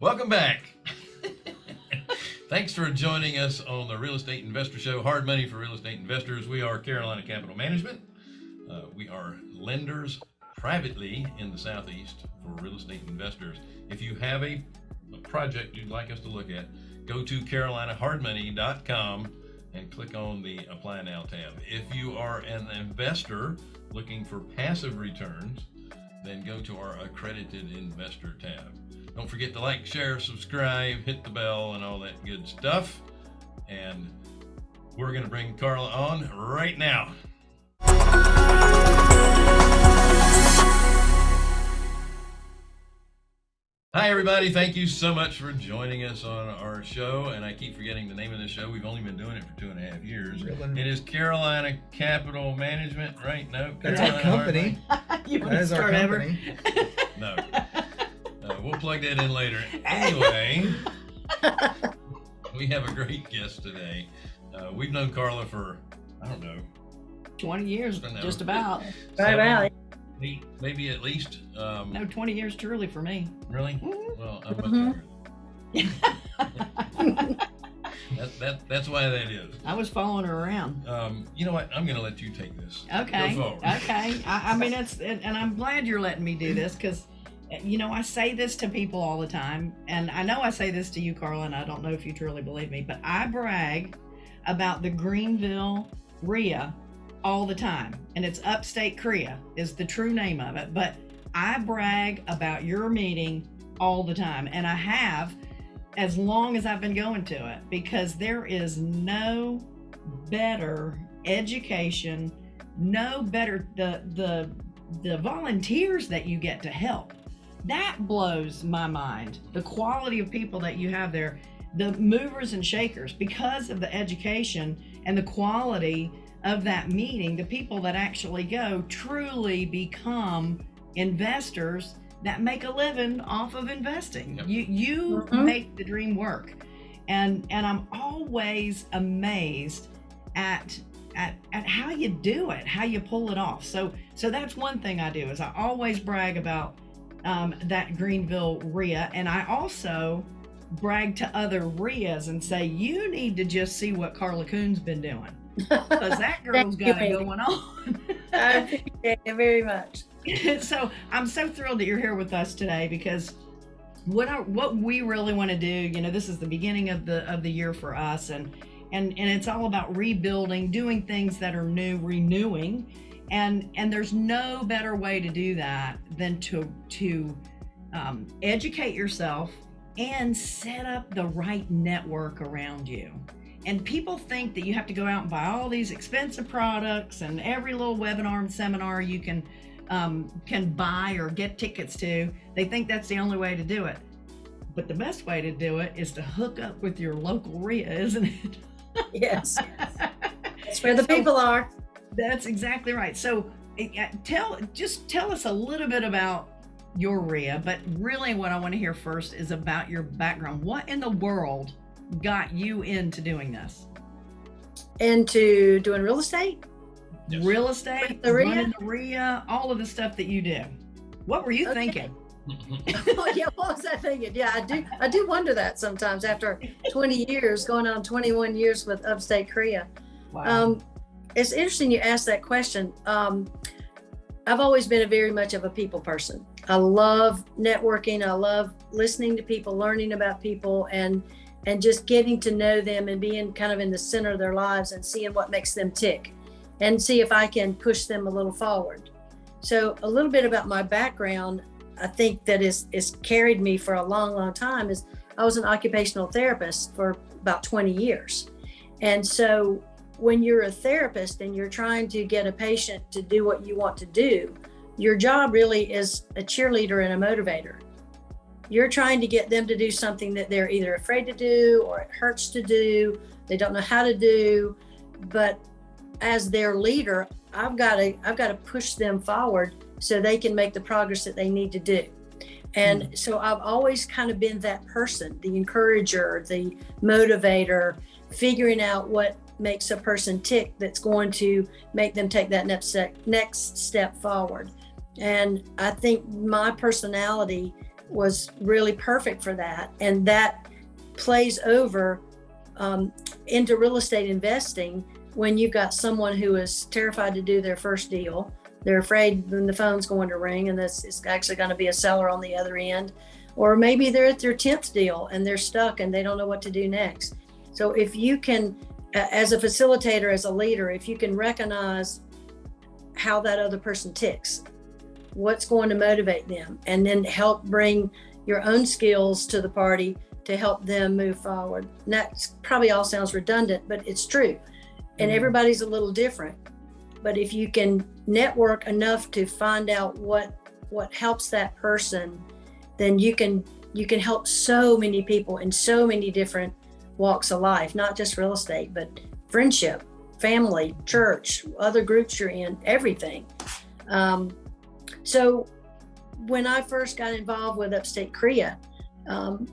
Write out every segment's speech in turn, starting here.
Welcome back. Thanks for joining us on the Real Estate Investor Show, Hard Money for Real Estate Investors. We are Carolina Capital Management. Uh, we are lenders privately in the Southeast for real estate investors. If you have a, a project you'd like us to look at, go to carolinahardmoney.com and click on the Apply Now tab. If you are an investor looking for passive returns, then go to our Accredited Investor tab. Don't forget to like, share, subscribe, hit the bell, and all that good stuff. And we're going to bring Carla on right now. Hi, everybody. Thank you so much for joining us on our show. And I keep forgetting the name of the show. We've only been doing it for two and a half years. It is Carolina Capital Management, right? No, That's our company. you want to our start over? company. No. Uh, we'll plug that in later. Anyway, we have a great guest today. Uh, we've known Carla for, I don't know, 20 years, just about. Right seven, about. eight, maybe at least. Um, No, 20 years truly for me. Really? Mhm. Well, I'm much Mhm. That, that, that's why that is. I was following her around. Um, you know what? I'm going to let you take this. Okay. Go forward. Okay. I, I mean, it's, and, and I'm glad you're letting me do this because, you know, I say this to people all the time. And I know I say this to you, Carla, and I don't know if you truly believe me, but I brag about the Greenville RIA all the time. And it's Upstate Korea is the true name of it. But I brag about your meeting all the time. And I have as long as I've been going to it because there is no better education, no better the the the volunteers that you get to help. That blows my mind. The quality of people that you have there, the movers and shakers because of the education and the quality of that meeting, the people that actually go truly become investors that make a living off of investing. Yep. You you Mhm. make the dream work. And and I'm always amazed at at at how you do it, how you pull it off. So so that's one thing I do is I always brag about um, that Greenville RIA, and I also brag to other RIAs and say you need to just see what Carla Coon's been doing because that girl's got it going on. I appreciate it very much. so I'm so thrilled that you're here with us today because what I, what we really want to do, you know, this is the beginning of the of the year for us, and and and it's all about rebuilding, doing things that are new, renewing, and and there's no better way to do that than to to um, educate yourself and set up the right network around you. And people think that you have to go out and buy all these expensive products and every little webinar and seminar you can um, can buy or get tickets to. They think that's the only way to do it. But the best way to do it is to hook up with your local RIA, isn't it? Yes, that's where the So- people are. That's exactly right. So uh, tell just tell us a little bit about your RIA, but really what I want to hear first is about your background. What in the world got you into doing this? Into doing real estate. Yes. Real estate, With the RIA? the RIA, all of the stuff that you do. What were you Okay. thinking? oh, yeah, what was I thinking? Yeah, I do. I do wonder that sometimes after 20 years, going on 21 years with Upstate Korea. Wow. Um, it's interesting you asked that question. Um, I've always been a very much of a people person. I love networking. I love listening to people, learning about people, and and just getting to know them and being kind of in the center of their lives and seeing what makes them tick, and see if I can push them a little forward. So a little bit about my background, I think that is is carried me for a long, long time. Is I was an occupational therapist for about 20 years, and so when you're a therapist and you're trying to get a patient to do what you want to do, your job really is a cheerleader and a motivator. You're trying to get them to do something that they're either afraid to do or it hurts to do, they don't know how to do. But as their leader, I've got to I've got to push them forward so they can make the progress that they need to do. And hmm. so I've always kind of been that person, the encourager, the motivator, figuring out what makes a person tick that's going to make them take that next step, next step forward. And I think my personality was really perfect for that. And that plays over um, into real estate investing when you've got someone who is terrified to do their first deal. They're afraid when the phone's going to ring and this is actually going to be a seller on the other end. Or maybe they're at their 10th deal and they're stuck and they don't know what to do next. So if you can, as a facilitator, as a leader, if you can recognize how that other person ticks, what's going to motivate them, and then help bring your own skills to the party to help them move forward. And that probably all sounds redundant, but it's true. And Mhm. everybody's a little different. But if you can network enough to find out what what helps that person, then you can you can help so many people in so many different walks of life, not just real estate, but friendship, family, church, other groups you're in, everything. Um, so when I first got involved with Upstate Korea, um,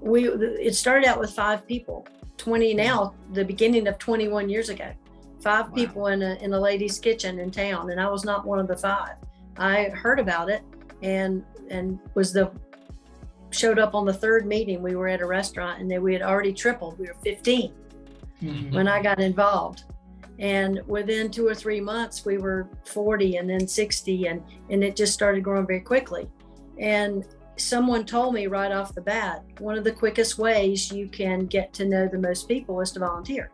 we it started out with five people. 20 now, the beginning of 21 years ago. Five Wow. people in a in a lady's kitchen in town, and I was not one of the five. I heard about it and and was the showed up on the third meeting. We were at a restaurant and then we had already tripled. We were 15 Mhm. when I got involved. And within two or three months, we were 40 and then 60, and, and it just started growing very quickly. And someone told me right off the bat one of the quickest ways you can get to know the most people is to volunteer.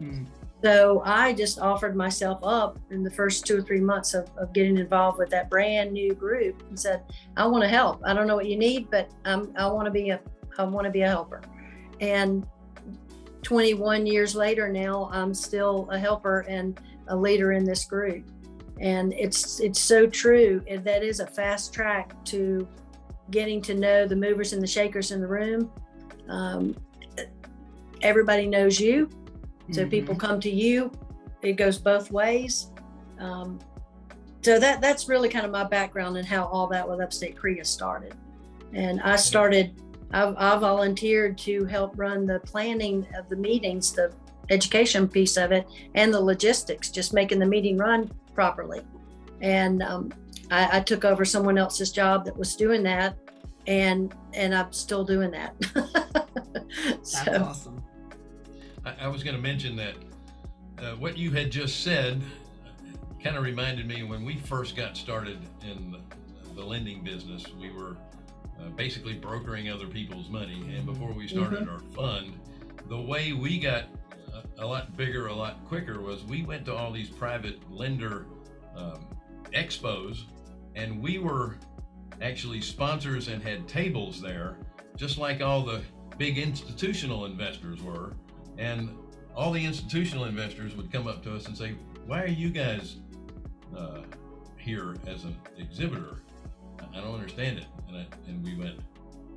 Mhm. So I just offered myself up in the first two or three months of, of getting involved with that brand new group and said, I want to help. I don't know what you need, but um, I want to be a I want to be a helper. And 21 years later now, I'm still a helper and a leader in this group. And it's it's so true. That is a fast track to getting to know the movers and the shakers in the room. Um, everybody knows you, so Mhm. people come to you. It goes both ways. Um, so that that's really kind of my background and how all that with Upstate Korea started. And I started. I, I volunteered to help run the planning of the meetings, the education piece of it, and the logistics, just making the meeting run properly. And um, I, I took over someone else's job that was doing that, and and I'm still doing that. That's awesome. I, I was going to mention that uh, what you had just said kind of reminded me when we first got started in the, lending business, we were uh, basically brokering other people's money. And before we started our fund, the way we got a, a lot bigger, a lot quicker was we went to all these private lender um, expos and we were actually sponsors and had tables there, just like all the big institutional investors were. And all the institutional investors would come up to us and say, Why are you guys uh, here as an exhibitor? I don't understand it. And, I, and we went,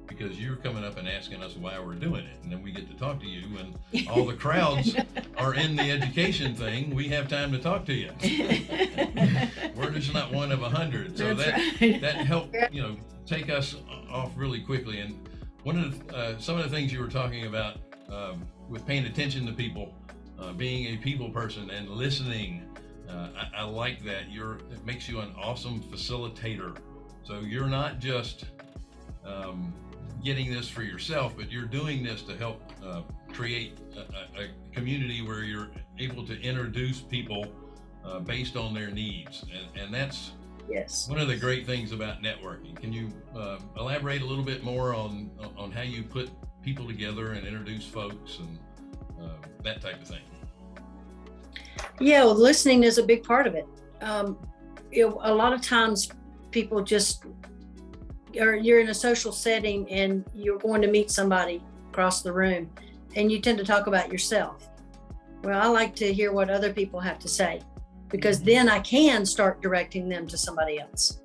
Because you're coming up and asking us why we're doing it. And then we get to talk to you, and all the crowds are in the education thing. We have time to talk to you. We're just not one of a hundred. So That's that right. that helped you know take us off really quickly and one of the, uh, some of the things you were talking about um, with paying attention to people uh, being a people person and listening uh, I, I like that you're it makes you an awesome facilitator so you're not just um, getting this for yourself but you're doing this to help uh, create a, a, community where you're able to introduce people uh, based on their needs and, and that's yes. one of the great things about networking. Can you uh, elaborate a little bit more on on how you put people together and introduce folks and uh, that type of thing? Yeah, well, listening is a big part of it. Um, you know, a lot of times people just or you're in a social setting and you're going to meet somebody across the room and you tend to talk about yourself. Well, I like to hear what other people have to say because then I can start directing them to somebody else.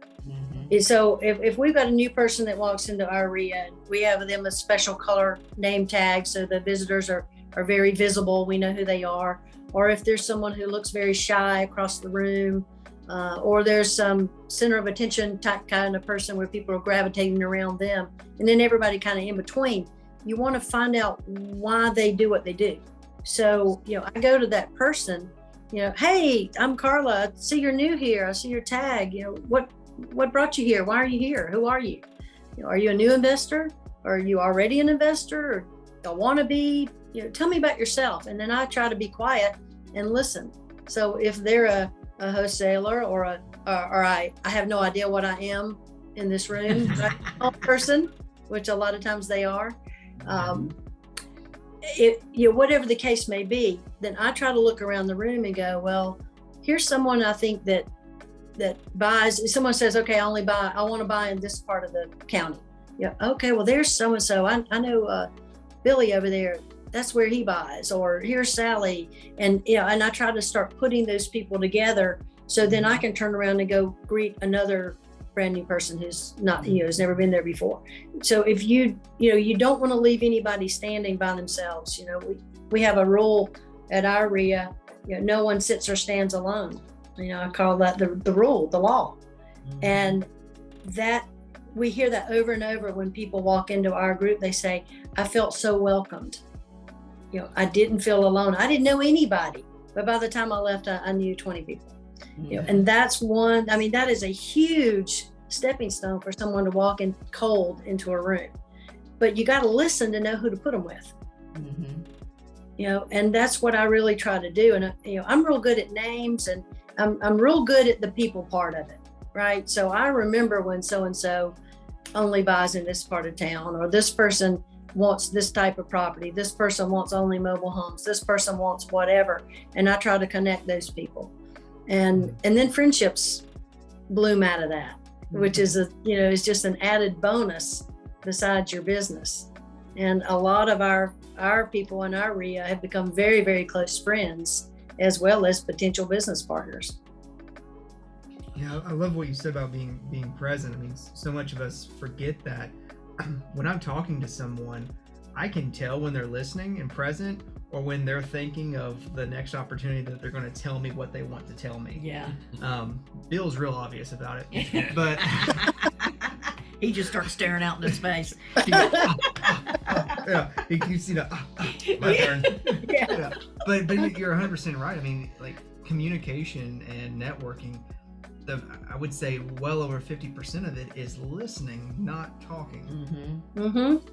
So if, if we've got a new person that walks into our area, we have them a special color name tag so the visitors are, are very visible. We know who they are. Or if there's someone who looks very shy across the room, uh, or there's some center of attention type kind of person where people are gravitating around them, and then everybody kind of in between. You want to find out why they do what they do. So, you know, I go to that person, you know, hey, I'm Carla. I see you're new here. I see your tag. You know, what what brought you here? Why are you here? Who are you? You know, are you a new investor? Or are you already an investor? Or a wannabe? You know, tell me about yourself. And then I try to be quiet and listen. So if they're a, a wholesaler or a or, or I, I have no idea what I am in this room, person, which a lot of times they are. Um, it, you know, whatever the case may be, then I try to look around the room and go, well, here's someone I think that that buys. Someone says, okay, I only buy, I want to buy in this part of the county. Yeah, okay, well, there's so and so. I I know uh, Billy over there. That's where he buys. Or here's Sally, and you know, and I try to start putting those people together so then I can turn around and go greet another brand new person who's not, you know, has never been there before. So if you, you know, you don't want to leave anybody standing by themselves. You know, we, we have a rule at our RIA, you know, no one sits or stands alone. You know, I call that the, the rule, the law. And that we hear that over and over when people walk into our group, they say, I felt so welcomed. You know, I didn't feel alone. I didn't know anybody, but by the time I left, I, I knew 20 people you know, and that's one i mean that is a huge stepping stone for someone to walk in cold into a room but you got to listen to know who to put them with Mm-hmm. you know and that's what i really try to do and uh, you know i'm real good at names and i'm, I'm real good at the people part of it right? So i remember when so and so only buys in this part of town or this person wants this type of property this person wants only mobile homes this person wants whatever and i try to connect those people. And and then friendships bloom out of that which mm-hmm. is a you know is just an added bonus besides your business. And a lot of our our people in our RIA have become very very close friends as well as potential business partners Yeah, I love what you said about being being present. I mean, so much of us forget that when I'm talking to someone, I can tell when they're listening and present or when they're thinking of the next opportunity that they're going to tell me what they want to tell me. Yeah. Um, Bill's real obvious about it, but he just starts staring out into space. yeah, he keeps you know. My turn. yeah. But but you're 100 percent right. I mean, like communication and networking. The, I would say well over 50% of it is listening, not talking. Mm-hmm. mm-hmm.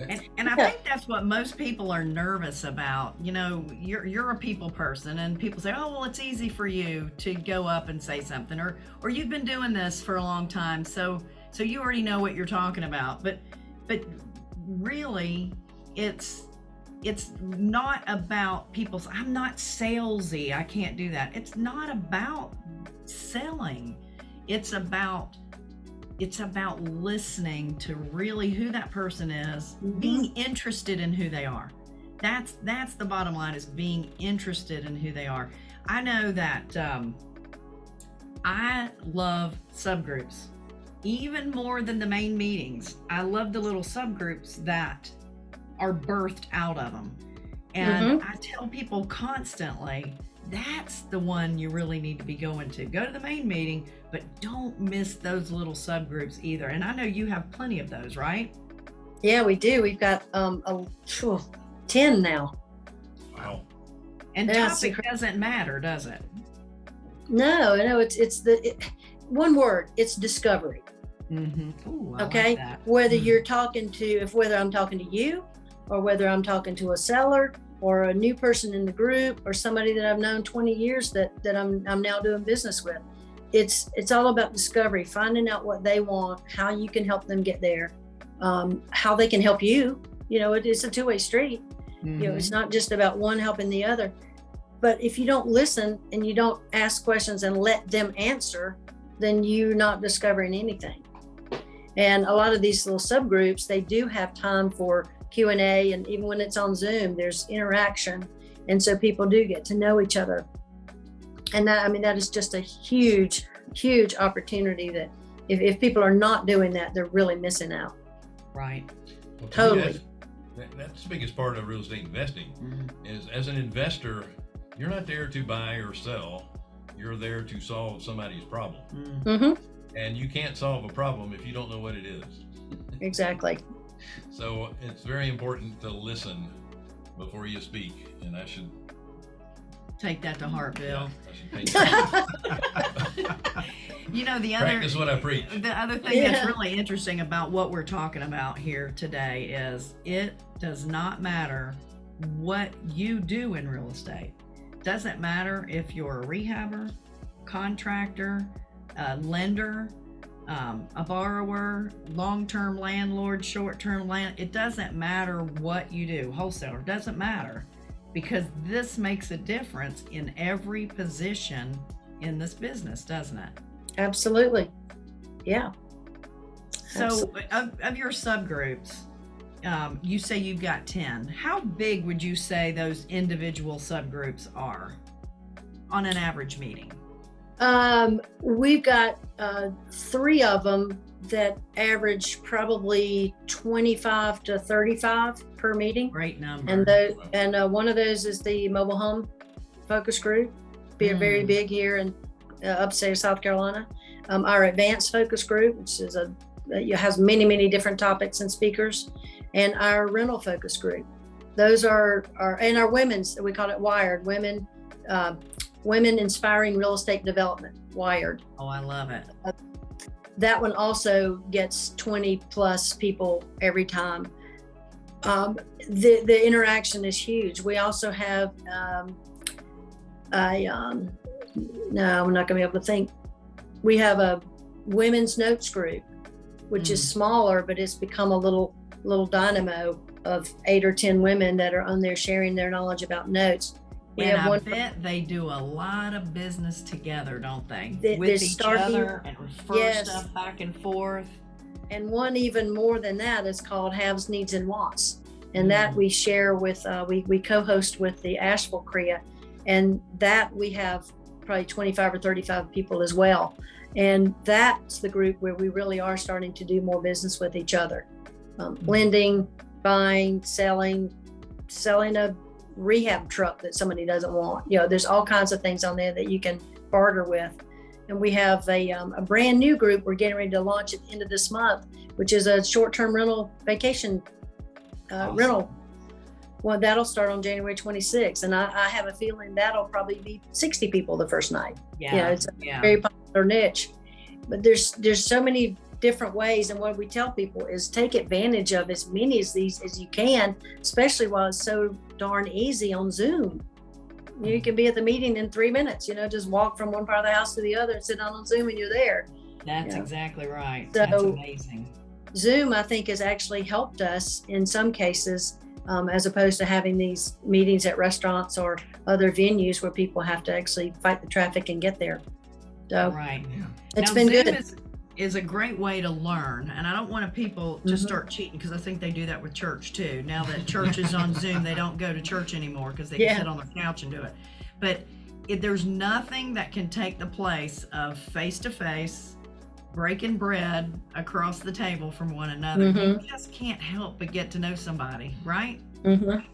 And, and I Yeah. think that's what most people are nervous about. You know, you're you're a people person, and people say, "Oh, well, it's easy for you to go up and say something," or or you've been doing this for a long time, so so you already know what you're talking about. But but really, it's it's not about people's. I'm not salesy. I can't do that. It's not about selling. It's about it's about listening to really who that person is Mhm. being interested in who they are that's that's the bottom line is being interested in who they are i know that um, i love subgroups even more than the main meetings i love the little subgroups that are birthed out of them and i tell people constantly that's the one you really need to be going to go to the main meeting but don't miss those little subgroups either. And I know you have plenty of those, right? Yeah, we do. We've got um a phew, ten now. Wow. And Yeah, topic secret- doesn't matter, does it? No, no, it's it's the it, one word. It's discovery. Mm-hmm. Ooh, okay, like whether Mm. you're talking to if whether I'm talking to you, or whether I'm talking to a seller or a new person in the group or somebody that I've known 20 years that that I'm I'm now doing business with. It's it's all about discovery, finding out what they want, how you can help them get there, um, how they can help you. You know, it is a two-way street. you know it's not just about one helping the other but if you don't listen and you don't ask questions and let them answer then you're not discovering anything and a lot of these little subgroups they do have time for q&a and even when it's on zoom there's interaction and so people do get to know each other and that i mean that is just a huge huge opportunity that if, if people are not doing that they're really missing out Right. Well, Totally. that's- that- That's the biggest part of real estate investing Mhm. is as an investor, you're not there to buy or sell. You're there to solve somebody's problem. Mm. hmm And you can't solve a problem if you don't know what it is. exactly So it's very important to listen before you speak. And I should Take that to heart, Bill. I should You know, the other Practice what I preach. the other thing that's really interesting about what we're talking about here today is it does not matter what you do in real estate. Doesn't matter if you're a rehabber, contractor, a lender, um, a borrower, long-term landlord, short-term land. It doesn't matter what you do. Wholesaler doesn't matter because this makes a difference in every position in this business, doesn't it? Absolutely. Yeah. So, of, of your subgroups, um, you say you've got 10. How big would you say those individual subgroups are on an average meeting? Um, we've got uh, three of them that average probably 25 to 35 per meeting. Great number. And the and uh, one of those is the mobile home focus group. Be very Mm. big here in uh, upstate South Carolina. Um, our advanced focus group, which is a has many many different topics and speakers, and our rental focus group. Those are our and our women's we call it Wired Women. Uh, Women inspiring real estate development. Wired oh, I love it. that one also gets 20 plus people every time. Um, the, the interaction is huge. We also have um, a, um, no, I'm not going to be able to think. We have a women's notes group, which is smaller, but it's become a little little dynamo of eight or 10 women that are on there sharing their knowledge about notes. And I bet they do a lot of business together, don't they? They- With each starting- other and refer Yes. stuff back and forth. and one even more than that is called haves needs and wants and that Mm. we share with uh, we, we co-host with the asheville crea and that we have probably 25 or 35 people as well and that's the group where we really are starting to do more business with each other um, Mm. lending buying selling selling a rehab truck that somebody doesn't want you know there's all kinds of things on there that you can barter with and we have a, um, a brand new group we're getting ready to launch at the end of this month, which is a short-term rental vacation uh, Awesome. rental. Well, that'll start on January 26th, and I, I have a feeling that'll probably be 60 people the first night. Yeah. it's a yeah. Very popular niche, but there's there's so many different ways, and what we tell people is take advantage of as many of these as you can, especially while it's so darn easy on Zoom you can be at the meeting in three minutes you know just walk from one part of the house to the other and sit down on zoom and you're there That's Yeah. exactly right. So- That's amazing. zoom i think has actually helped us in some cases um, as opposed to having these meetings at restaurants or other venues where people have to actually fight the traffic and get there so Right. it's Now, been Zoom good Is, is a great way to learn, and I don't want people to Mhm. start cheating because I think they do that with church too. Now that church is on Zoom, they don't go to church anymore because they Yeah. can sit on their couch and do it. But if there's nothing that can take the place of face to face, breaking bread across the table from one another. You Mhm. just can't help but get to know somebody, right? Mhm.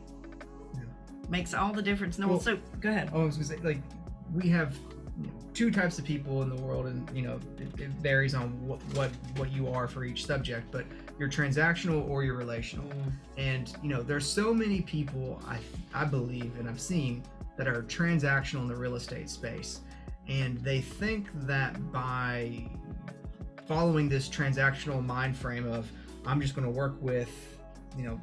Makes all the difference in the world. Well- So go ahead. Oh, I was gonna say, like, we have you know, two types of people in the world, and you know, it, it varies on what, what what you are for each subject. But you're transactional or you're relational, and you know, there's so many people I I believe and I've seen that are transactional in the real estate space, and they think that by following this transactional mind frame of I'm just going to work with, you know,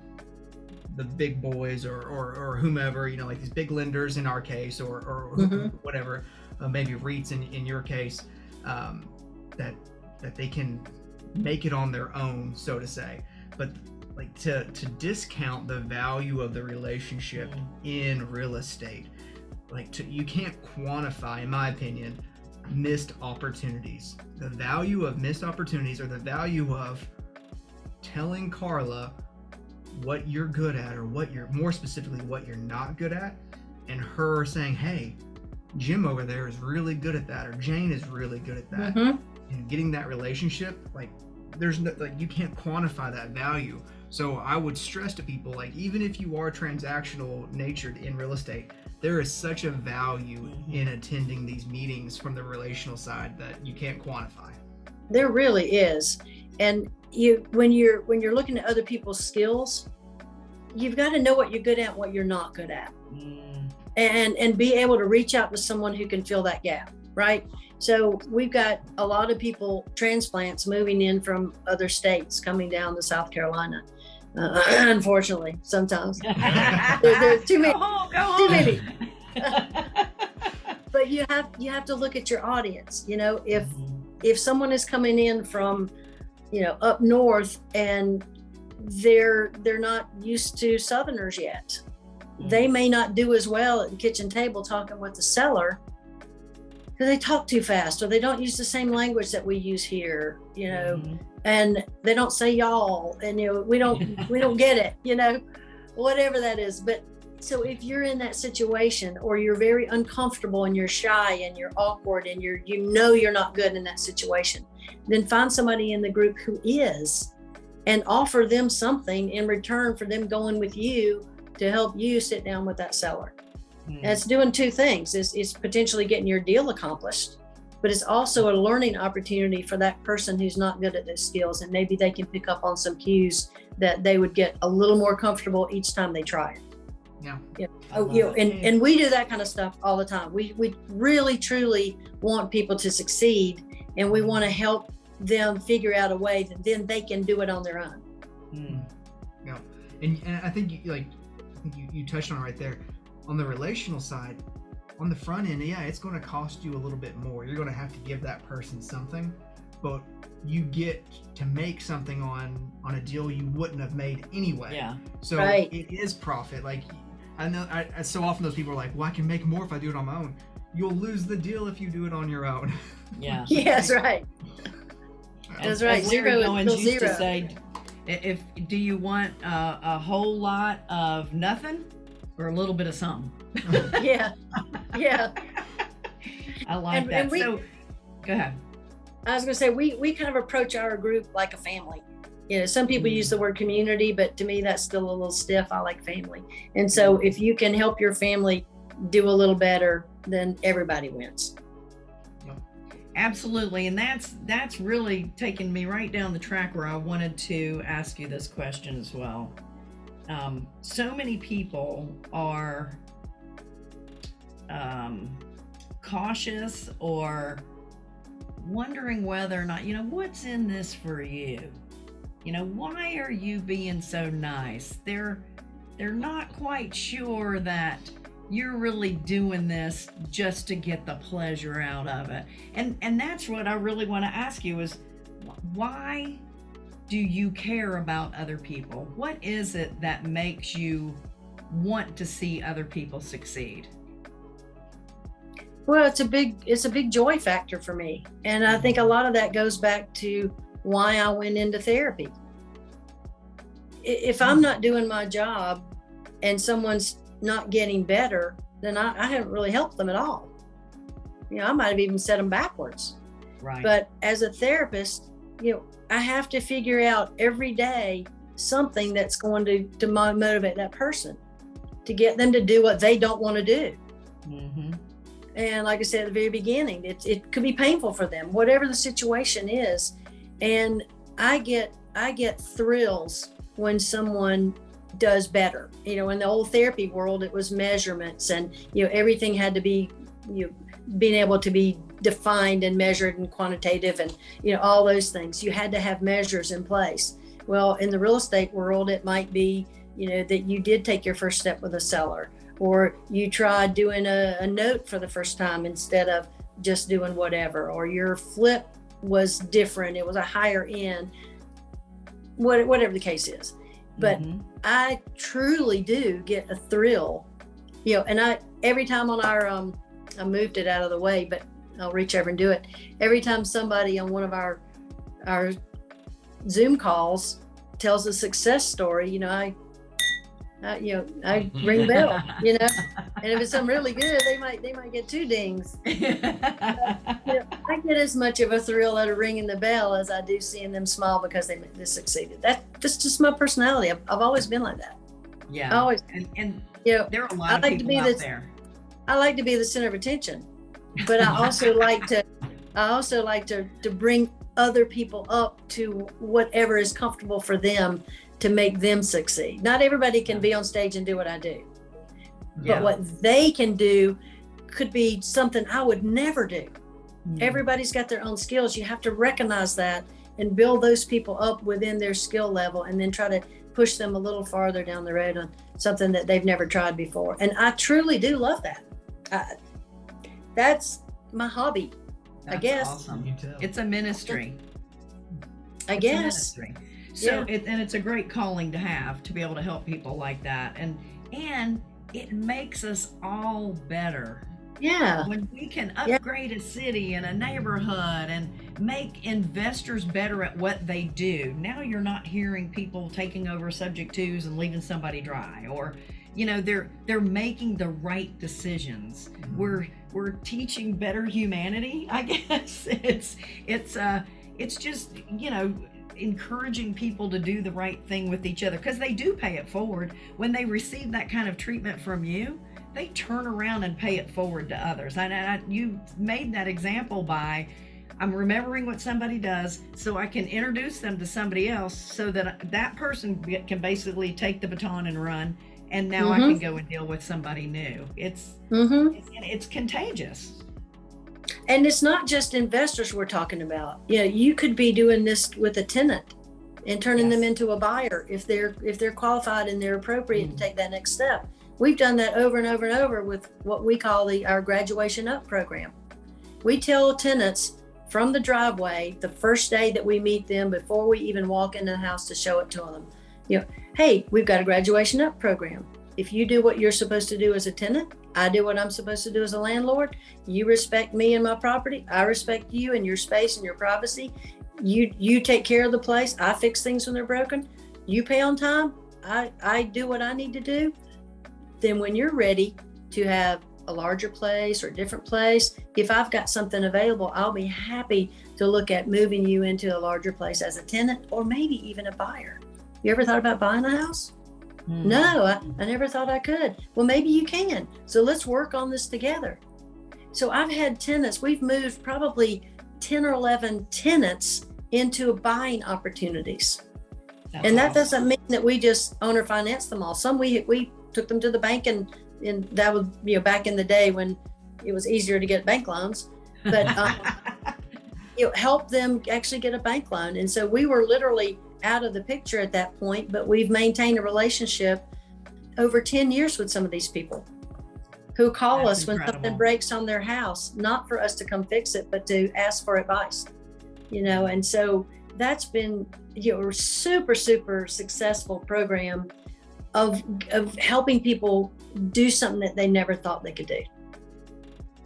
the big boys or, or, or whomever, you know, like these big lenders in our case, or, or who- Mhm. whatever, uh, maybe REITs in, in your case, um, that that they can make it on their own, so to say. But like to to discount the value of the relationship in real estate, like to you can't quantify, in my opinion, missed opportunities. The value of missed opportunities or the value of telling Carla what you're good at or what you're more specifically what you're not good at and her saying hey jim over there is really good at that or jane is really good at that. Mhm. and getting that relationship like there's no like you can't quantify that value. So i would stress to people like even if you are transactional natured in real estate there is such a value Mhm. in attending these meetings from the relational side that you can't quantify. There really is. And you when you're when you're looking at other people's skills you've got to know what you're good at what you're not good at. Mm, and and be able to reach out to someone who can fill that gap right? So we've got a lot of people transplants moving in from other states coming down to south carolina uh, unfortunately sometimes. There, there are too many go too many. But you have you have to look at your audience you know if if someone is coming in from you know up north and they're they're not used to southerners yet they may not do as well at the kitchen table talking with the seller because they talk too fast or they don't use the same language that we use here you know? Mhm. and they don't say y'all and you know we don't we don't get it you know? Whatever that is but so if you're in that situation or you're very uncomfortable and you're shy and you're awkward and you're you know you're not good in that situation then find somebody in the group who is and offer them something in return for them going with you to help you sit down with that seller. And it's doing two things. It's, it's potentially getting your deal accomplished but it's also a learning opportunity for that person who's not good at those skills and maybe they can pick up on some cues that they would get a little more comfortable each time they try it. Yeah. yeah. oh you know and and we do that kind of stuff all the time. We we really truly want people to succeed and we want to help them figure out a way that then they can do it on their own. Mm. And, and I think like think you, you touched on right there. On the relational side, on the front end, yeah, it's going to cost you a little bit more. You're going to have to give that person something, but you get to make something on on a deal you wouldn't have made anyway. Yeah. So Right. it is profit. Like I know, I, I- so often those people are like, "Well, I can make more if I do it on my own." You'll lose the deal if you do it on your own. Yeah. yes right That's right, as zero Larry is Goins still used to zero. say, i- if do you want uh, a whole lot of nothing or a little bit of something? yeah yeah I like And- that. and we- so, go ahead. I was going to say we we kind of approach our group like a family. You know, some people Mm. use the word community, but to me that's still a little stiff. I like family. And so if you can help your family do a little better, then everybody wins. Absolutely, and that's that's really taken me right down the track where I wanted to ask you this question as well. Um, so many people are um, cautious or wondering whether or not you know what's in this for you. You know, why are you being so nice? They're they're not quite sure that you're really doing this just to get the pleasure out of it and and that's what i really want to ask you is why do you care about other people what is it that makes you want to see other people succeed Well, it's a big it's a big joy factor for me. And I think a lot of that goes back to why I went into therapy. If I'm hmm. not doing my job and someone's not getting better, then I, I haven't really helped them at all. You know, I might have even set them backwards. right But as a therapist, you know, I have to figure out every day something that's going to, to motivate that person to get them to do what they don't want to do. hmm And like I said at the very beginning, it, it could be painful for them, whatever the situation is. And I get I get thrills when someone does better. You know, in the old therapy world, it was measurements and you know everything had to be you know, being able to be defined and measured and quantitative and you know all those things. You had to have measures in place. Well, in the real estate world, it might be you know that you did take your first step with a seller or you tried doing a, a note for the first time instead of just doing whatever or your flip was different it was a higher end what, whatever the case is but Mhm. i truly do get a thrill you know and i every time on our um i moved it out of the way but i'll reach over and do it every time somebody on one of our our zoom calls tells a success story you know i, I you know i ring the bell you know and if it's something really good they might they might get two dings you know, I get as much of a thrill out of ringing the bell as I do seeing them smile because they, they succeeded. That that's just my personality. I've, I've always been like that. I yeah always, and, and you know, there are a lot I of like to people be out this- there I like to be the center of attention, but I also like to, I also like to to bring other people up to whatever is comfortable for them to make them succeed. Not everybody can be on stage and do what I do, Yeah. but what they can do could be something I would never do. Mm. Everybody's got their own skills. You have to recognize that and build those people up within their skill level and then try to push them a little farther down the road on something that they've never tried before. And I truly do love that. I, that's my hobby, I guess. awesome. You can tell. It's a ministry. I It's a guess. ministry. So Yeah. it, and it's a great calling to have to be able to help people like that, and and it makes us all better Yeah. when we can Yeah. upgrade a city and a neighborhood and make investors better at what they do. Now you're not hearing people taking over subject twos and leaving somebody dry or you know they're they're making the right decisions. We're we're teaching better humanity, I guess. It's it's uh it's just, you know, encouraging people to do the right thing with each other because they do pay it forward when they receive that kind of treatment from you they turn around and pay it forward to others. And I, you made that example by I'm remembering what somebody does so I can introduce them to somebody else so that that person can basically take the baton and run. And now I Mhm. can go and deal with somebody new. It's, hmm it's, it's contagious. And it's not just investors we're talking about. You know, you could be doing this with a tenant and turning them into a buyer if they're if they're qualified and they're appropriate Mm. to take that next step. We've done that over and over and over with what we call the our graduation up program. We tell tenants from the driveway the first day that we meet them before we even walk into the house to show it to them. You know, hey, we've got a graduation up program. If you do what you're supposed to do as a tenant, I do what I'm supposed to do as a landlord. You respect me and my property. I respect you and your space and your privacy. You you take care of the place. I fix things when they're broken. You pay on time. I I do what I need to do. Then when you're ready to have a larger place or a different place, if I've got something available, I'll be happy to look at moving you into a larger place as a tenant or maybe even a buyer. You ever thought about buying a house? Mm. No, I, I never thought I could. Well, maybe you can. So let's work on this together. So I've had tenants, we've moved probably 10 or 11 tenants into buying opportunities. That's and that awesome. doesn't mean that we just owner finance them all. Some we we took them to the bank and and that was you know back in the day when it was easier to get bank loans. But um, you know, help them actually get a bank loan. And so we were literally out of the picture at that point, but we've maintained a relationship over 10 years with some of these people who call That's us when incredible. something breaks on their house, not for us to come fix it, but to ask for advice. You know, and so that's been you know a super, super successful program of of helping people do something that they never thought they could do.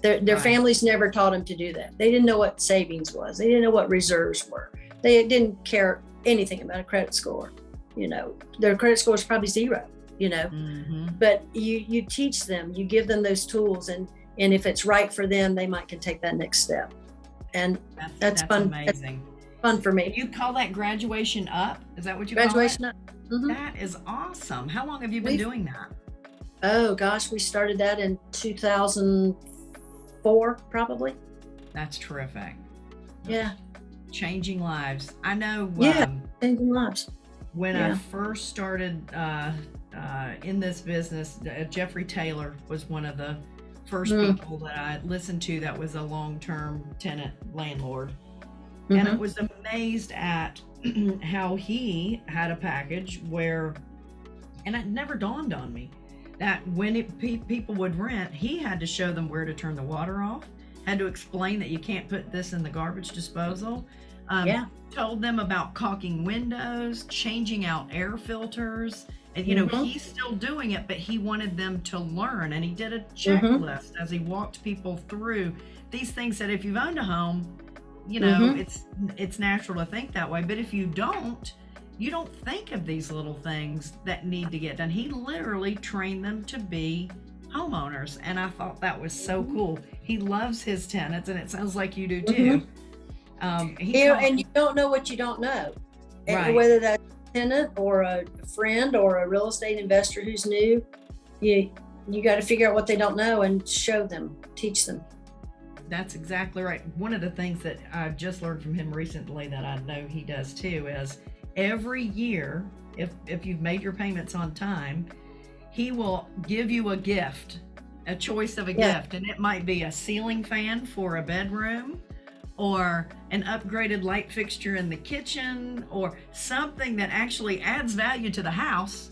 Their, their Right. families never taught them to do that. They didn't know what savings was. They didn't know what reserves were. They didn't care anything about a credit score. You know, their credit score is probably zero. You know, Mhm. but you you teach them, you give them those tools, and and if it's right for them, they might can take that next step. And That's, That's fun. amazing. fun for me. You call that graduation up? Is that what you Graduation. call up. Mhm. That is awesome. How long have you been We've- doing that? Oh gosh, we started that in 2004, probably. That's terrific. Yeah, Changing lives. I know Yeah. um, changing lives. when I first started uh, uh, in this business, uh, Jeffrey Taylor was one of the first Mm. people that I listened to that was a long term tenant landlord. And I Mhm. was amazed at how he had a package where, and it never dawned on me that when it, pe- people would rent, he had to show them where to turn the water off, had to explain that you can't put this in the garbage disposal. Um, Yeah. Told them about caulking windows, changing out air filters. And, you know, Mhm. he's still doing it, but he wanted them to learn. And he did a Mm-hmm. checklist as he walked people through these things that if you've owned a home, you know Mhm. it's it's natural to think that way but if you don't you don't think of these little things that need to get done he literally trained them to be homeowners and i thought that was so Mm-hmm. cool he loves his tenants and it sounds like you do too um he You know, and you don't know what you don't know. And Right. whether that's a tenant or a friend or a real estate investor who's new, you you got to figure out what they don't know and show them, teach them. That's exactly right. One of the things that I've just learned from him recently that I know he does too is every year, if if you've made your payments on time, he will give you a gift, a choice of a Yeah. gift, and it might be a ceiling fan for a bedroom or an upgraded light fixture in the kitchen or something that actually adds value to the house,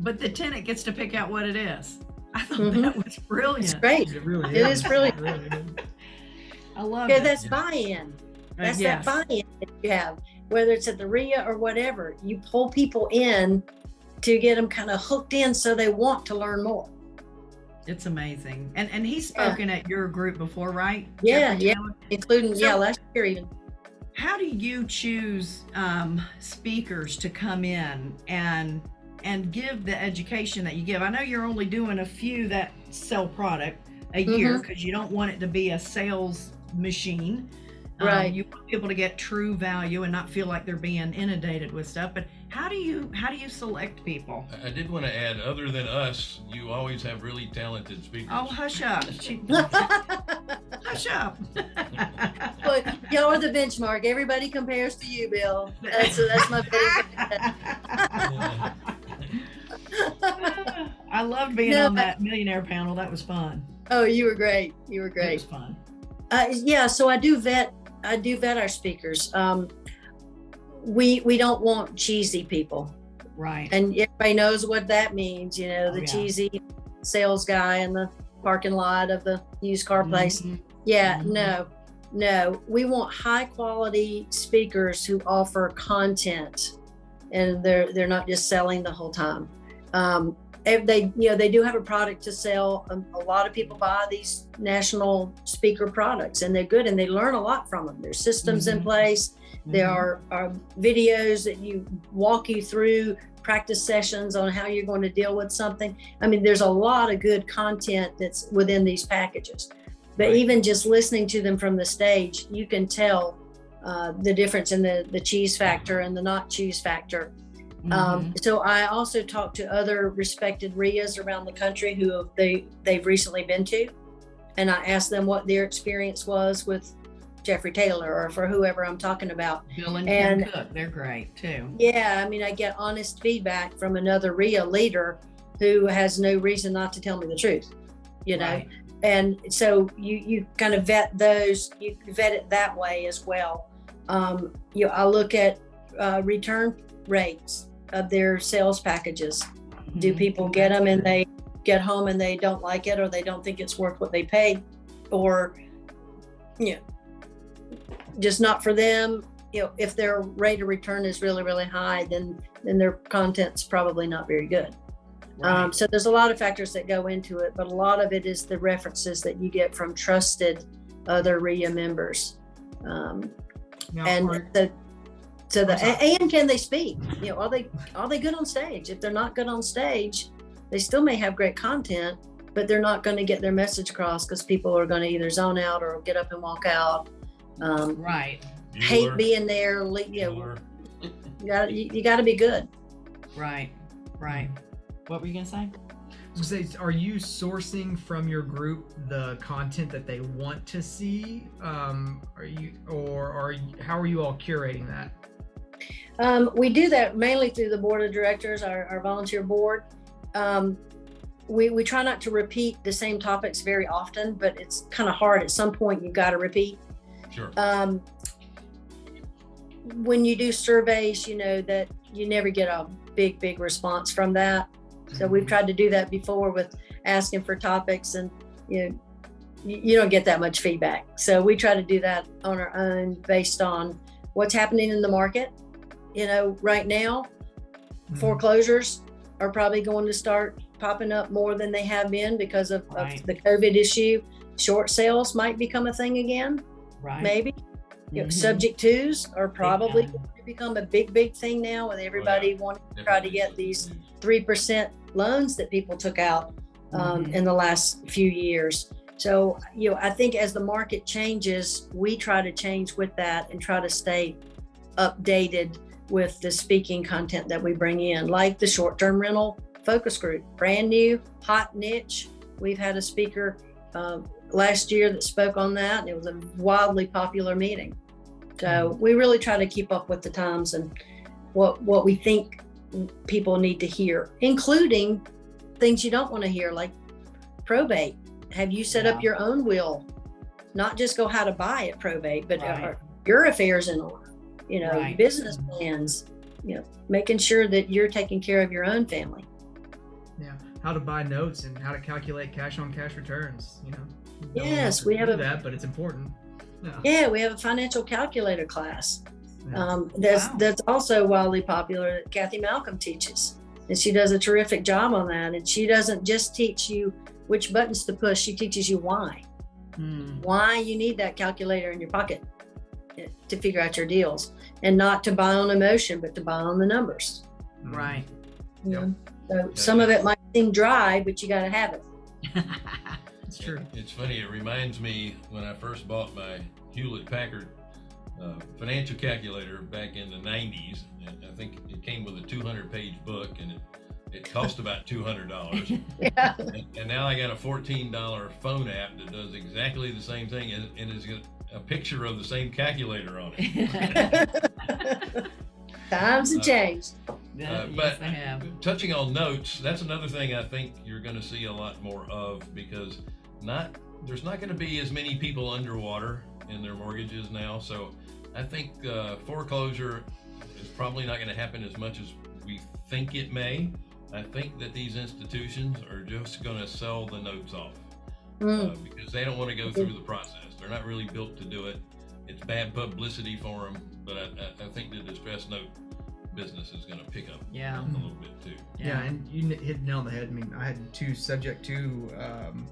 but the tenant gets to pick out what it is. I thought Mhm. that was It's brilliant. great. It really It is. is really- It. I love Yeah, it. that's Yeah. buy-in. Uh, That's yes. that buy-in that you have, whether it's at the RIA or whatever. You pull people in to get them kind of hooked in so they want to learn more. It's amazing. And and he's Yeah. spoken at your group before, right? Yeah, yeah. Including, yeah, last year even. How do you choose um, speakers to come in and and give the education that you give? I know you're only doing a few that sell product a year Mm-hmm. because you don't want it to be a sales machine. Um, Right. you want people to get true value and not feel like they're being inundated with stuff. But how do you how do you select people? I- I did want to add, other than us, you always have really talented speakers. Oh, hush up! Hush up! but y'all are the benchmark. Everybody compares to you, Bill. That's that's my Yeah. I loved being No, on I- that millionaire panel. That was fun. Oh, you were great. You were great. It great. was fun. Uh, yeah, so I do vet. I do vet our speakers. Um, we we don't want cheesy people, Right. and everybody knows what that means. You know, Oh, the yeah. cheesy sales guy in the parking lot of the used car place. Mhm. Yeah, Mhm. no, no. We want high quality speakers who offer content, and they're they're not just selling the whole time. Um, if they you know they do have a product to sell. Um, a lot of people buy these national speaker products, and they're good, and they learn a lot from them. There's systems in Mhm. place. There Mhm. are, are videos that you walk you through practice sessions on how you're going to deal with something. I mean, there's a lot of good content that's within these packages. But Right. even just listening to them from the stage, you can tell uh, the difference in the the cheese factor and the not cheese factor. Mhm. Um, so I also talked to other respected RIAs around the country who they they've recently been to, and I asked them what their experience was with Jeffrey Taylor or for whoever I'm talking about. Bill and, and- Cook, they're great too. Yeah, I mean, I get honest feedback from another RIA leader who has no reason not to tell me the truth, you know. Right. And so you you kind of vet those, you vet it that way as well. Um, you, I look at uh, return rates of their sales packages. Do Mhm. people get them and they get home and they don't like it or they don't think it's worth what they paid, or you know, just not for them. You know, if their rate of return is really really high, then then their content's probably not very good. Right. Um, so there's a lot of factors that go into it, but a lot of it is the references that you get from trusted other RIA members. Um, Now, and the so the I'm sorry. a- and can they speak? You know, are they are they good on stage? If they're not good on stage, they still may have great content, but they're not going to get their message across because people are going to either zone out or get up and walk out. Um, right. hate being there. You know, you got you, you got to be good. Right. Right. What were you gonna say? I was gonna say, are you sourcing from your group the content that they want to see? Um, are you, or are you, how are you all curating that? Um, we do that mainly through the board of directors, our, our volunteer board. Um, we, we try not to repeat the same topics very often, but it's kind of hard. At some point, you've got to repeat. Sure. Um, when you do surveys, you know that you never get a big, big response from that. So we've tried to do that before with asking for topics, and you know, you, you don't get that much feedback. So we try to do that on our own based on what's happening in the market. You know, right now, Mhm. foreclosures are probably going to start popping up more than they have been because of, Right. of the COVID issue. Short sales might become a thing again, Right. maybe. You know, Mhm. subject twos are probably time. going to become a big, big thing now with everybody wanting to try to get these three percent loans that people took out um, Mhm. in the last few years. So, you know, I think as the market changes, we try to change with that and try to stay updated with the speaking content that we bring in, like the short term rental focus group, brand new, hot niche. We've had a speaker uh, last year that spoke on that, and it was a wildly popular meeting. So we really try to keep up with the times and what what we think people need to hear, including things you don't want to hear, like probate. Have you set Yeah. up your own will? Not just go how to buy at probate, but Right. your affairs in order. You know, Right. business plans. You know, making sure that you're taking care of your own family. Yeah, how to buy notes and how to calculate cash on cash returns. You know. No Yes, we have a- that, but it's important. Yeah. Yeah, we have a financial calculator class. Yeah. Um, that's Wow. that's also wildly popular. that Kathy Malcolm teaches, and she does a terrific job on that. And she doesn't just teach you which buttons to push; she teaches you why. Hmm. why you need that calculator in your pocket to figure out your deals and not to buy on emotion but to buy on the numbers Mhm. Right. you Yep. know? so some of it might seem dry but you got to have it It's true. It's funny. It reminds me when I first bought my Hewlett Packard uh, financial calculator back in the 90s. And I think it came with a 200 page book and it, it cost about $200. yeah and, and now I got a $14 phone app that does exactly the same thing and, and it's got a picture of the same calculator on it. times have changed yes, Uh, but they have. touching on notes, that's another thing I think you're going to see a lot more of because not there's not going to be as many people underwater in their mortgages now. So I think uh, foreclosure is probably not going to happen as much as we think it may. I think that these institutions are just going to sell the notes off Mm, uh, because they don't want to go through the process. They're not really built to do it. It's bad publicity for them, but I, I, I think the distress note business is going to pick up Yeah. a little bit too. Yeah, and you hit the nail on the head. I mean, I had two subject to um,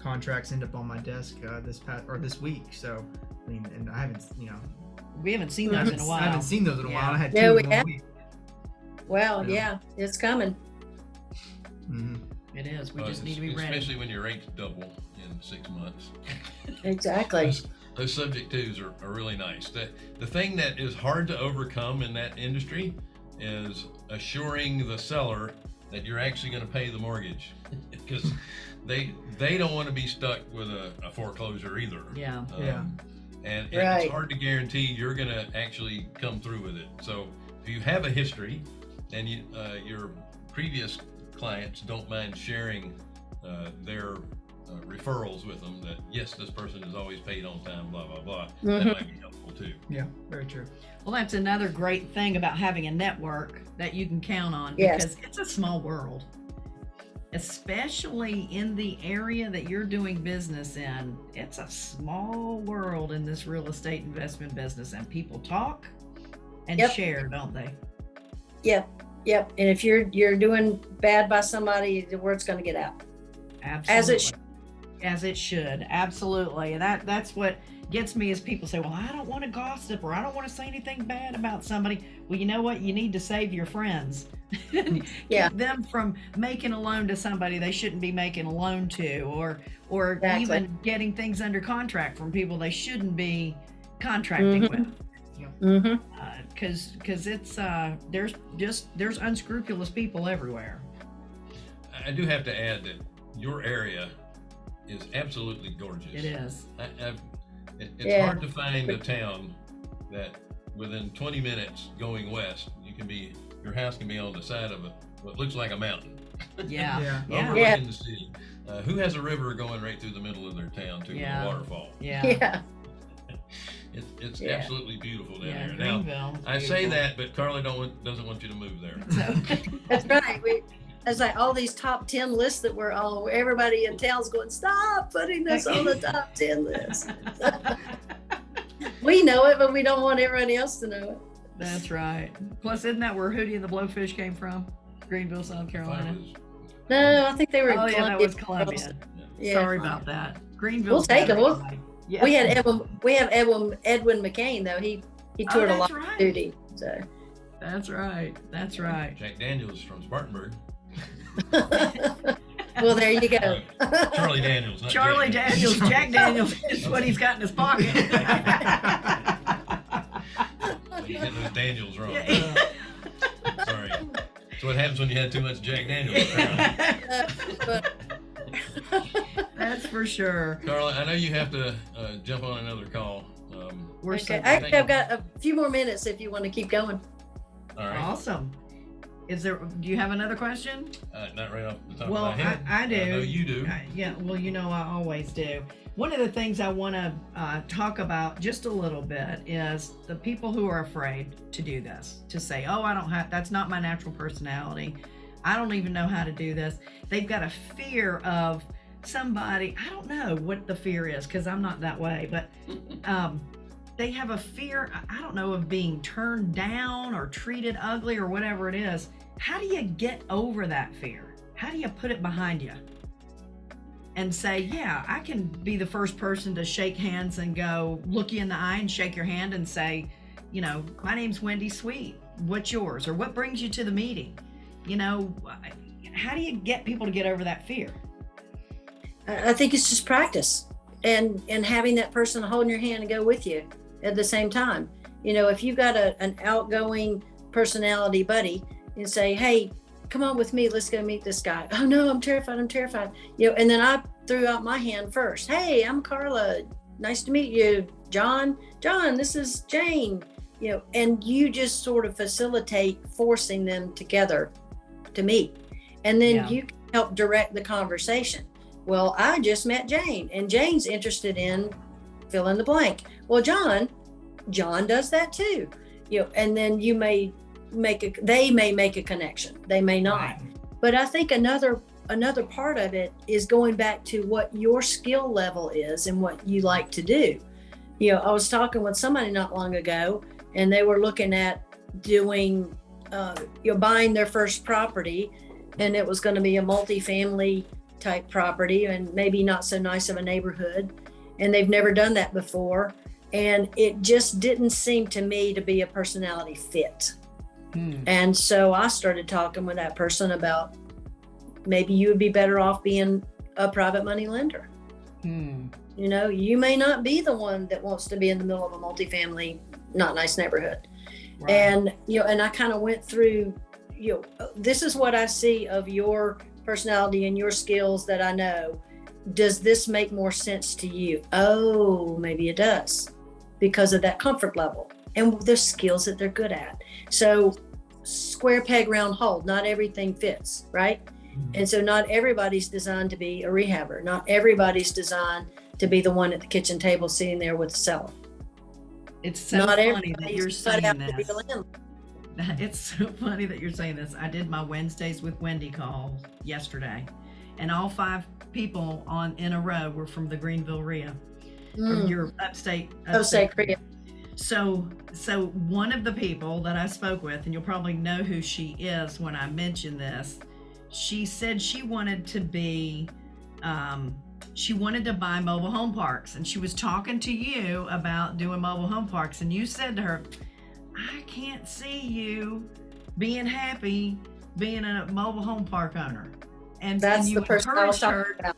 contracts end up on my desk uh, this past or this week. So, I mean, and I haven't, you know, We haven't seen those haven't, in a I while. I haven't seen those in a Yeah. while. I had Yeah, two we in one have. week. well Yeah. yeah it's coming hmm It is. We Uh, just need to be ready. Especially when your rates double in six months. exactly Those, those subject twos are, are really nice. The, the thing that is hard to overcome in that industry is assuring the seller that you're actually going to pay the mortgage because they they don't want to be stuck with a, a foreclosure either. Yeah. Yeah. And it- Right. it's hard to guarantee you're going to actually come through with it. So if you have a history and you, uh, your previous clients don't mind sharing uh, their uh, referrals with them that yes, this person is always paid on time, blah blah blah. That Mhm. might be helpful too. Yeah, very true. Well, that's another great thing about having a network that you can count on Yes. because it's a small world. Especially in the area that you're doing business in, it's a small world in this real estate investment business, and people talk and Yep. share, don't they? yep yep and if you're you're doing bad by somebody the word's going to get out Absolutely. as it should. As it should absolutely and that that's what gets me is people say well i don't want to gossip or i don't want to say anything bad about somebody well you know what you need to save your friends Yeah. keep them from making a loan to somebody they shouldn't be making a loan to or or Exactly. even getting things under contract from people they shouldn't be contracting Mhm. with mm-hmm. because because it's uh there's just there's unscrupulous people everywhere I- I do have to add that your area is absolutely gorgeous. it is I, I've, it, it's Yeah. hard to find a town that within 20 minutes going west, you can be your house can be on the side of a what looks like a mountain yeah Yeah. yeah overlooking the city. Uh, who has a river going right through the middle of their town to Yeah. a waterfall? yeah yeah It's it's Yeah. absolutely beautiful down yeah there. Now Greenville is I say that, but Carly don't want, doesn't want you to move there. So, That's right. We, it's like all these top 10 lists that we're on, where everybody in town's going, stop putting this on the top 10 list. We know it, but we don't want everybody else to know it. That's right. Plus, isn't that where Hootie and the Blowfish came from? Greenville, South Carolina. No, I think they were in Oh yeah, that Columbia. was Columbia. Yeah. Sorry about that. Greenville. We'll take 'em. We'll- Yeah. We had Edwin, we have Edwin, Edwin McCain though. He, he Oh, toured a that's lot of right. duty. So, That's right. That's right. Jack Daniels from Spartanburg. well, there you go. Charlie Daniels. Charlie Jack Daniels, Jack Daniels is what he's got in his pocket. You get those Daniels wrong. Yeah. Sorry. That's what happens when you had too much Jack Daniels. That's for sure. Carla, I know you have to uh, jump on another call. Um, We're so Okay. Actually, I've got a few more minutes if you want to keep going. all right. awesome. Is there? Do you have another question? Uh, not right off the top Well, of my head. I- I do. know you do. Uh, yeah, well, you know, I always do. One of the things I want to uh, talk about just a little bit is the people who are afraid to do this, to say, oh, I don't have, that's not my natural personality. I don't even know how to do this. They've got a fear of somebody, I don't know what the fear is because I'm not that way, but um, they have a fear, I- I don't know, of being turned down or treated ugly or whatever it is. How do you get over that fear? How do you put it behind you? and say, Yeah, I can be the first person to shake hands and go look you in the eye and shake your hand and say, You know, my name's Wendy Sweet. What's yours? Or what brings you to the meeting? You know, how do you get people to get over that fear? I think it's just practice and and having that person holding your hand and go with you at the same time. You know, if you've got a, an outgoing personality buddy and say, "Hey, come on with me, let's go meet this guy." Oh no, I'm terrified. I'm terrified. You know, and then I threw out my hand first. Hey, I'm Carla. Nice to meet you, John. John, this is Jane. You know, and you just sort of facilitate forcing them together to meet, and then Yeah. you can help direct the conversation well, I just met Jane, and Jane's interested in fill in the blank. Well, John, John does that too. You know, and then you may make a they may make a connection. They may not. But I think another another part of it is going back to what your skill level is and what you like to do. You know, I was talking with somebody not long ago, and they were looking at doing, uh, you know, buying their first property, and it was going to be a multifamily type property and maybe not so nice of a neighborhood, and they've never done that before, and it just didn't seem to me to be a personality fit. Hmm. And so I started talking with that person about maybe you would be better off being a private money lender. Hmm. You know, you may not be the one that wants to be in the middle of a multifamily, not nice neighborhood. Right. And, you know, and I kind of went through, you know, this is what I see of your personality and your skills that I know. Does this make more sense to you? Oh, maybe it does because of that comfort level and the skills that they're good at. So, square peg, round hole, not everything fits, right? And so, not everybody's designed to be a rehabber. Not everybody's designed to be the one at the kitchen table sitting there with the seller. it's so not funny that you're saying this. It's so funny that you're saying this. I did my Wednesdays with Wendy call yesterday, and all five people on in a row were from the Greenville RIA, from Mm, your upstate. Upstate Korea. So, so one of the people that I spoke with, and you'll probably know who she is when I mention this, she said she wanted to be, um, she wanted to buy mobile home parks, and she was talking to you about doing mobile home parks, and you said to her, "I can't see you being happy being a mobile home park owner," and That's and you the person I was talking her about.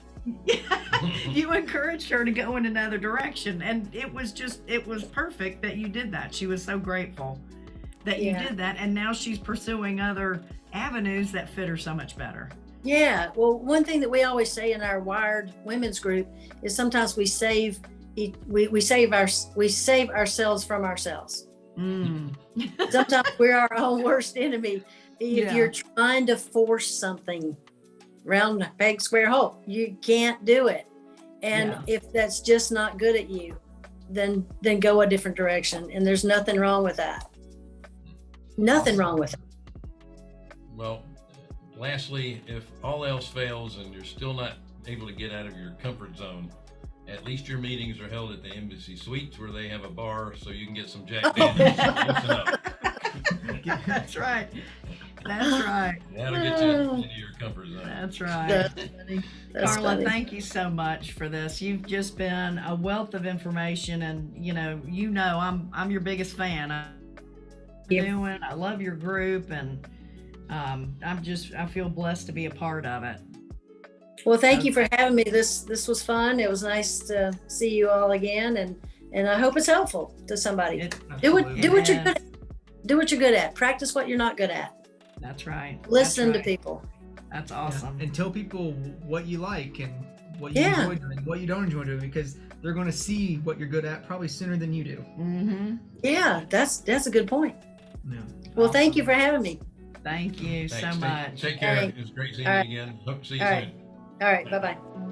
you encouraged her to go in another direction and it was just it was perfect that you did that she was so grateful that you Yeah. did that and now she's pursuing other avenues that fit her so much better Yeah. Well, one thing that we always say in our wired women's group is sometimes we save we, we save our we save ourselves from ourselves. mm. Sometimes we're our own worst enemy. If Yeah. you're trying to force something round a peg square hole, you can't do it. And Yeah. if that's just not good at you, then then go a different direction. And there's nothing wrong with that. Nothing wrong with it. Well, lastly, if all else fails and you're still not able to get out of your comfort zone, at least your meetings are held at the Embassy Suites where they have a bar so you can get some Jack Daniels. Listen up. that's right that's right That'll get you into your comfort zone. that's right That's funny. That's Carla, funny. thank you so much for this. You've just been a wealth of information, and you know, you know, I'm I'm your biggest fan. I Yeah. doing. I love your group, and um, I'm just I feel blessed to be a part of it. Well, thank you for having me. This this was fun. It was nice to see you all again, and and I hope it's helpful to somebody. It- do what do what you're good at. Do what you're good at. Practice what you're not good at. That's right. That's Listen to people. That's Yeah, awesome. And tell people what you like and what you Yeah. enjoy doing, what you don't enjoy doing, because they're going to see what you're good at probably sooner than you do. Mm-hmm. Yeah, that's that's a good point. Yeah. Well, thank you for having me. Thank you Thanks. so Take- much. Take care. It was great seeing All you right. again. Hope to see you All right. soon. All right. Bye bye.